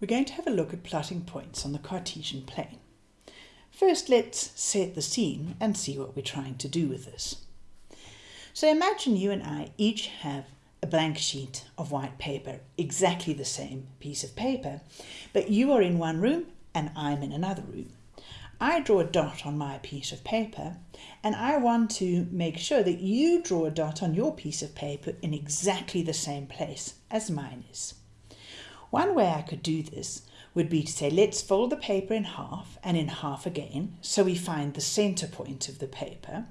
we're going to have a look at plotting points on the Cartesian plane. First, let's set the scene and see what we're trying to do with this. So imagine you and I each have a blank sheet of white paper, exactly the same piece of paper, but you are in one room and I'm in another room. I draw a dot on my piece of paper and I want to make sure that you draw a dot on your piece of paper in exactly the same place as mine is. One way I could do this would be to say, let's fold the paper in half and in half again, so we find the center point of the paper.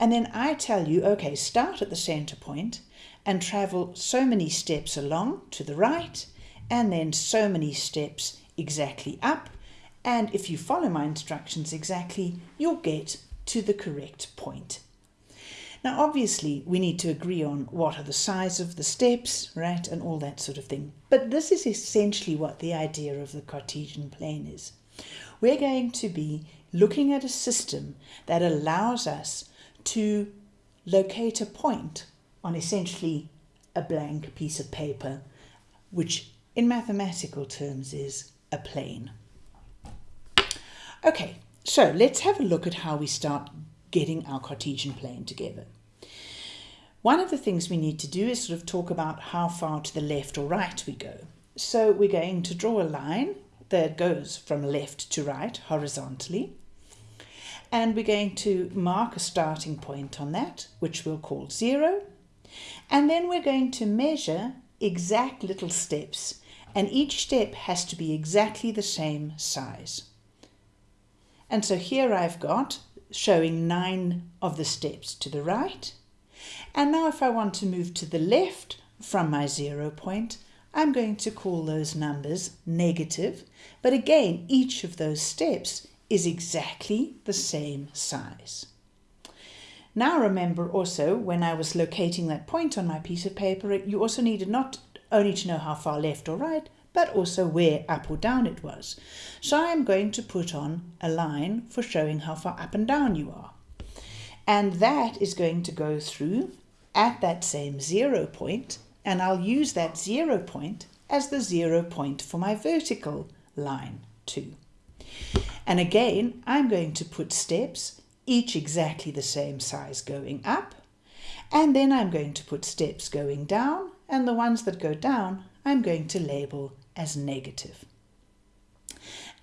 And then I tell you, okay, start at the center point and travel so many steps along to the right, and then so many steps exactly up. And if you follow my instructions exactly, you'll get to the correct point. Now, obviously, we need to agree on what are the size of the steps, right, and all that sort of thing. But this is essentially what the idea of the Cartesian plane is. We're going to be looking at a system that allows us to locate a point on essentially a blank piece of paper, which in mathematical terms is a plane. Okay, so let's have a look at how we start getting our Cartesian plane together. One of the things we need to do is sort of talk about how far to the left or right we go. So we're going to draw a line that goes from left to right horizontally. And we're going to mark a starting point on that, which we'll call zero. And then we're going to measure exact little steps. And each step has to be exactly the same size. And so here I've got showing nine of the steps to the right. And now if I want to move to the left from my zero point, I'm going to call those numbers negative. But again, each of those steps is exactly the same size. Now remember also, when I was locating that point on my piece of paper, you also needed not only to know how far left or right, but also where up or down it was. So I'm going to put on a line for showing how far up and down you are. And that is going to go through at that same zero point, and I'll use that zero point as the zero point for my vertical line too. And again, I'm going to put steps, each exactly the same size going up, and then I'm going to put steps going down, and the ones that go down I'm going to label as negative.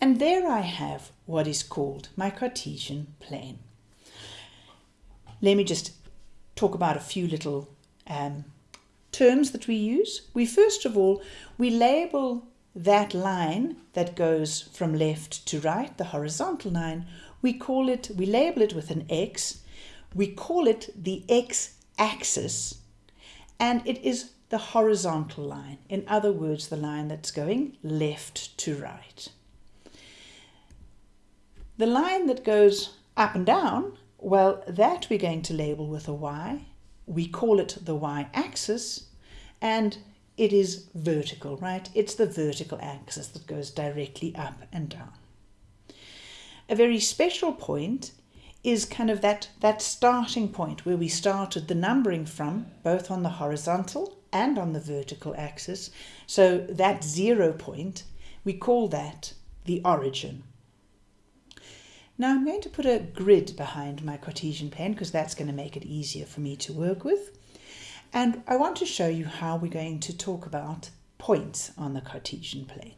And there I have what is called my Cartesian plane. Let me just talk about a few little um, terms that we use. We first of all, we label that line that goes from left to right, the horizontal line, we call it, we label it with an X, we call it the X axis, and it is the horizontal line. In other words, the line that's going left to right. The line that goes up and down, well, that we're going to label with a Y. We call it the Y-axis, and it is vertical, right? It's the vertical axis that goes directly up and down. A very special point is kind of that, that starting point where we started the numbering from, both on the horizontal and on the vertical axis. So that zero point, we call that the origin. Now I'm going to put a grid behind my Cartesian plane because that's going to make it easier for me to work with. And I want to show you how we're going to talk about points on the Cartesian plane.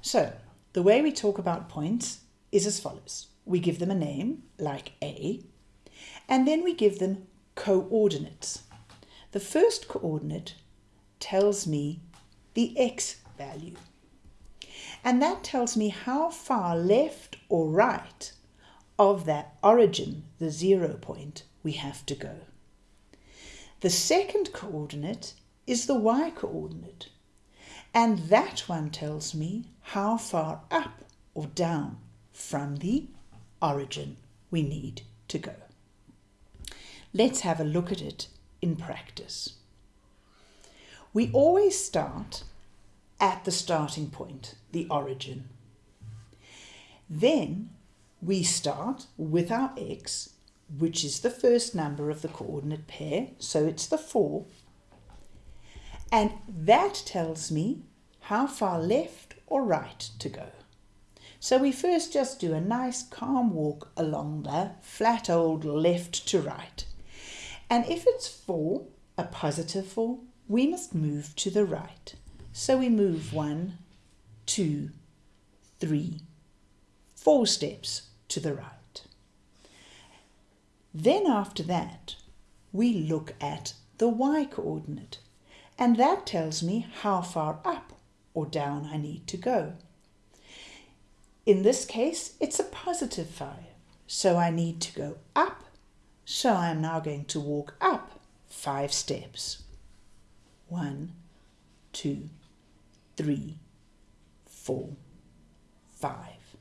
So the way we talk about points is as follows. We give them a name, like A, and then we give them coordinates. The first coordinate tells me the x value. And that tells me how far left or right of that origin, the zero point, we have to go. The second coordinate is the y coordinate. And that one tells me how far up or down from the origin we need to go. Let's have a look at it in practice. We always start at the starting point, the origin. Then we start with our x, which is the first number of the coordinate pair, so it's the 4. And that tells me how far left or right to go. So we first just do a nice calm walk along the flat old left to right. And if it's 4, a positive 4, we must move to the right. So we move one, two, three, four steps to the right. Then after that, we look at the y coordinate, and that tells me how far up or down I need to go. In this case, it's a positive 5, so I need to go up, so I'm now going to walk up 5 steps. One, two, three, four, five.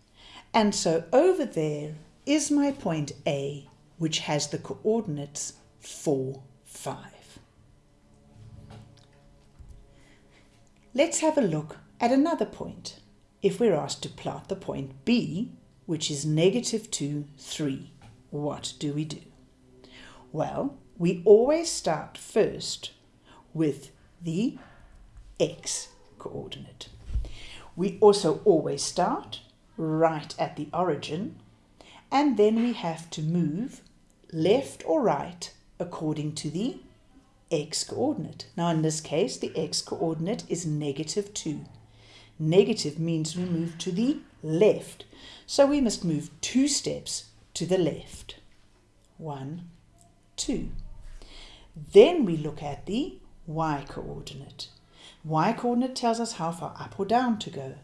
And so over there is my point A, which has the coordinates 4, 5. Let's have a look at another point. If we're asked to plot the point B, which is negative 2, 3, what do we do? Well, we always start first with the x coordinate. We also always start right at the origin and then we have to move left or right according to the x coordinate. Now in this case the x coordinate is negative 2. Negative means we move to the left. So we must move two steps to the left. One, two. Then we look at the y coordinate. Y coordinate tells us how far up or down to go.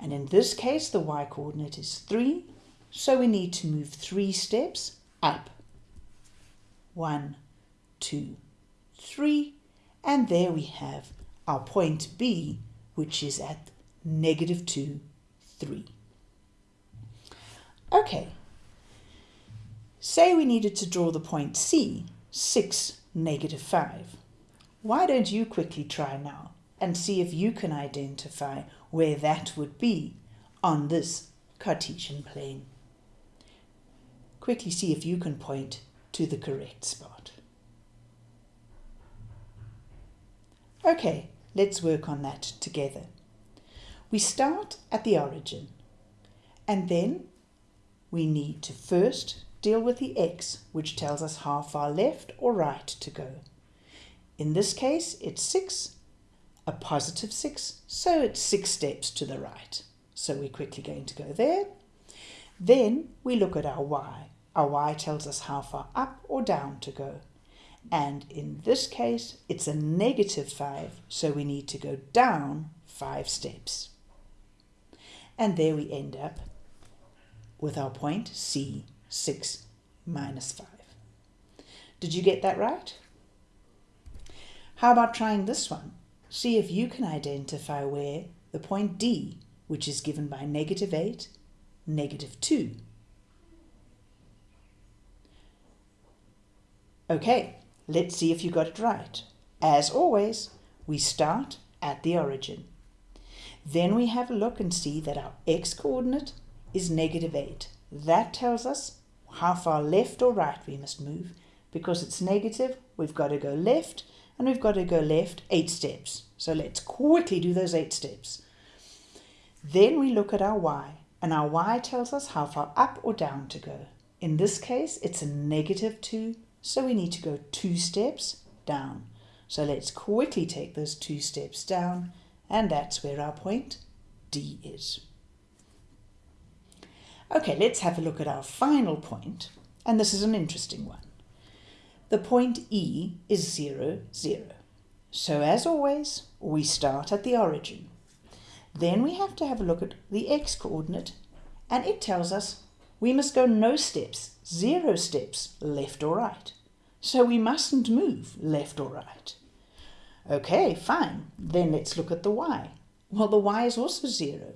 And in this case, the y coordinate is 3, so we need to move 3 steps up. One, two, three, and there we have our point B, which is at negative 2, 3. Okay, say we needed to draw the point C, 6, negative 5. Why don't you quickly try now and see if you can identify where that would be on this Cartesian plane. Quickly see if you can point to the correct spot. Okay, let's work on that together. We start at the origin and then we need to first deal with the x, which tells us how far left or right to go. In this case, it's 6, a positive 6, so it's 6 steps to the right. So we're quickly going to go there. Then we look at our y. Our y tells us how far up or down to go. And in this case, it's a negative 5, so we need to go down 5 steps. And there we end up with our point C, 6 minus 5. Did you get that right? How about trying this one? See if you can identify where the point D, which is given by negative 8, negative 2. Okay, let's see if you got it right. As always, we start at the origin. Then we have a look and see that our x-coordinate is negative 8. That tells us how far left or right we must move. Because it's negative, we've got to go left and we've got to go left eight steps. So let's quickly do those eight steps. Then we look at our y, and our y tells us how far up or down to go. In this case, it's a negative 2, so we need to go two steps down. So let's quickly take those two steps down, and that's where our point D is. Okay, let's have a look at our final point, and this is an interesting one. The point E is 0, 0. So as always, we start at the origin. Then we have to have a look at the x-coordinate, and it tells us we must go no steps, zero steps, left or right. So we mustn't move left or right. Okay, fine. Then let's look at the y. Well, the y is also zero.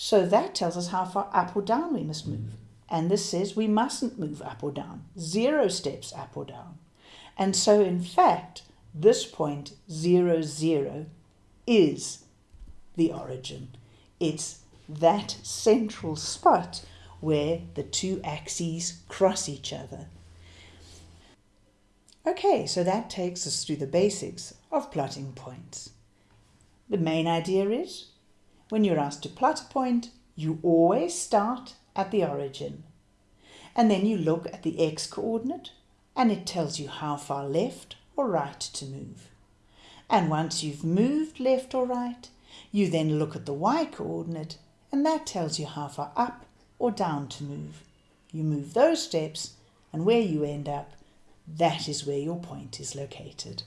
So that tells us how far up or down we must move. And this says we mustn't move up or down, zero steps up or down. And so in fact, this point, zero, zero, is the origin. It's that central spot where the two axes cross each other. Okay, so that takes us through the basics of plotting points. The main idea is when you're asked to plot a point, you always start at the origin. And then you look at the x coordinate and it tells you how far left or right to move. And once you've moved left or right, you then look at the y coordinate and that tells you how far up or down to move. You move those steps and where you end up, that is where your point is located.